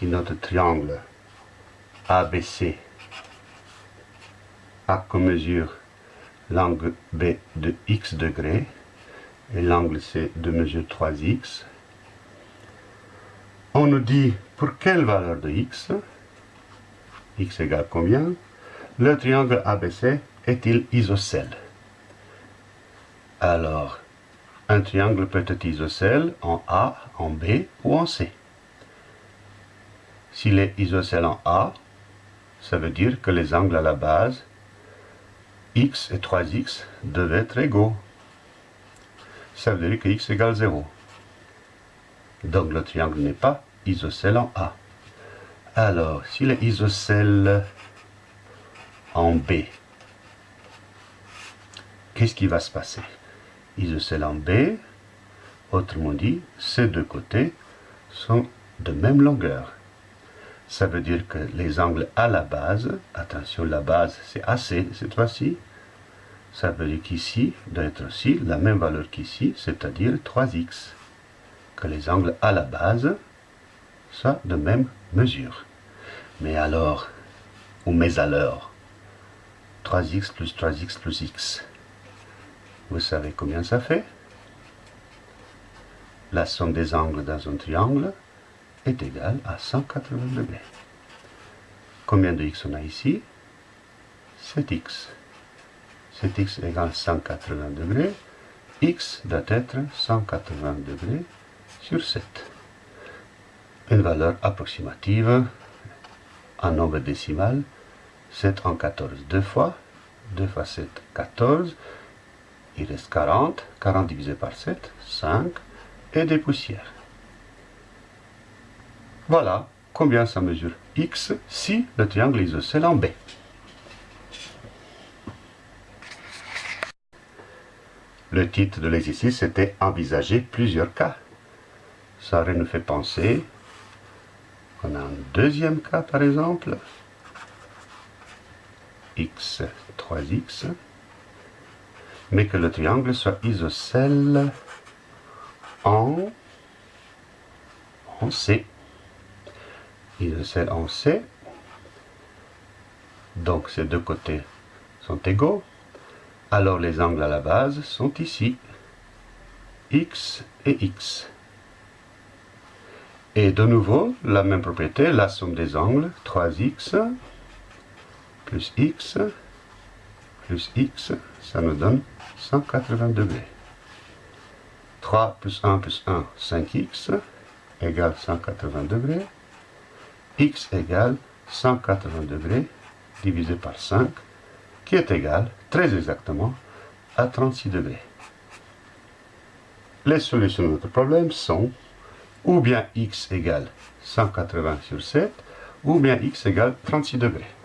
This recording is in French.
Si notre triangle. ABC a comme mesure l'angle B de x degrés et l'angle C de mesure 3x, on nous dit pour quelle valeur de x, x égale combien, le triangle ABC est-il isocèle? Alors, un triangle peut être isocèle en A, en B ou en C. S'il est isocèle en A, ça veut dire que les angles à la base, x et 3x, devaient être égaux. Ça veut dire que x égale 0. Donc le triangle n'est pas isocèle en A. Alors, s'il est isocèle en B, qu'est-ce qui va se passer? Isocèle en B, autrement dit, ces deux côtés sont de même longueur. Ça veut dire que les angles à la base, attention, la base c'est AC cette fois-ci, ça veut dire qu'ici doit être aussi la même valeur qu'ici, c'est-à-dire 3x. Que les angles à la base soient de même mesure. Mais alors, ou mais alors, 3x plus 3x plus x, vous savez combien ça fait? La somme des angles dans un triangle, est égal à 180 degrés. Combien de x on a ici? 7x. 7x égale 180 degrés. x doit être 180 degrés sur 7. Une valeur approximative en nombre décimal. 7 en 14 deux fois. 2 fois 7, 14. Il reste 40. 40 divisé par 7, 5. Et des poussières. Voilà combien ça mesure x si le triangle isocèle en B. Le titre de l'exercice était Envisager plusieurs cas. Ça nous fait penser, on a un deuxième cas par exemple, x, 3x, mais que le triangle soit isocèle en, en C isocèle en C. Donc ces deux côtés sont égaux. Alors les angles à la base sont ici. X et X. Et de nouveau, la même propriété, la somme des angles, 3x plus x plus x, ça nous donne 180 degrés. 3 plus 1 plus 1, 5x, égale 180 degrés x égale 180 degrés divisé par 5, qui est égal, très exactement, à 36 degrés. Les solutions de notre problème sont ou bien x égale 180 sur 7, ou bien x égale 36 degrés.